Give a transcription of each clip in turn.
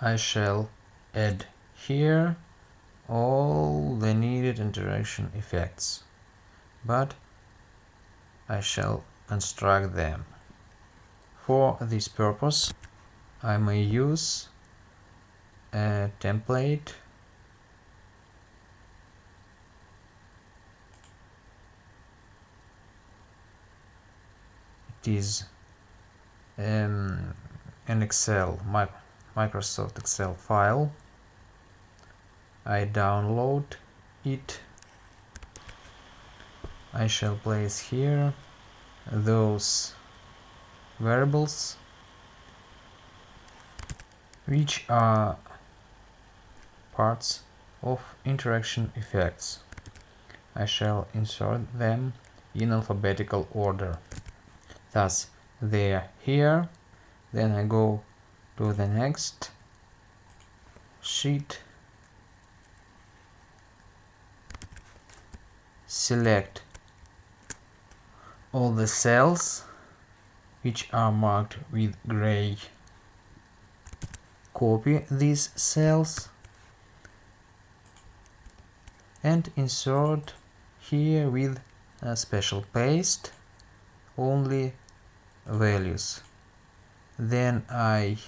I shall add here all the needed interaction effects, but I shall construct them. For this purpose, I may use a template it is um, an Excel Microsoft Excel file I download it I shall place here those variables which are parts of interaction effects. I shall insert them in alphabetical order. Thus, they are here, then I go to the next sheet, select all the cells which are marked with gray. Copy these cells and insert here with a special paste only values. Then I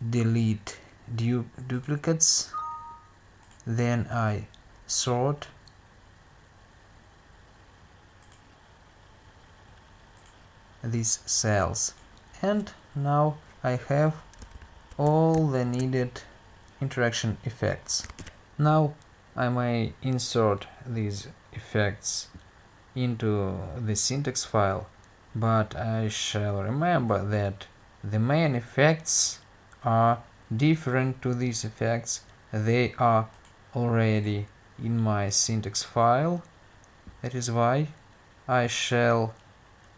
delete du duplicates then I sort these cells and now I have all the needed interaction effects. Now I may insert these effects into the syntax file, but I shall remember that the main effects are different to these effects. They are already in my syntax file. That is why I shall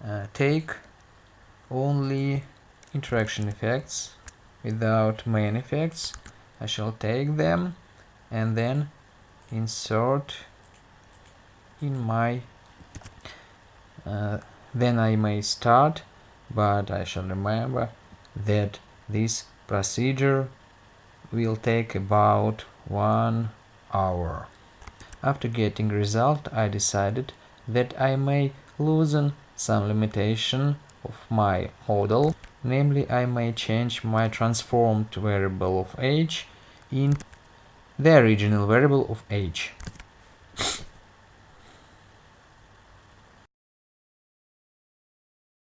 uh, take only interaction effects without main effects I shall take them and then insert in my uh, then I may start but I shall remember that this procedure will take about one hour. After getting result I decided that I may loosen some limitation of my model namely I may change my transformed variable of age in the original variable of age.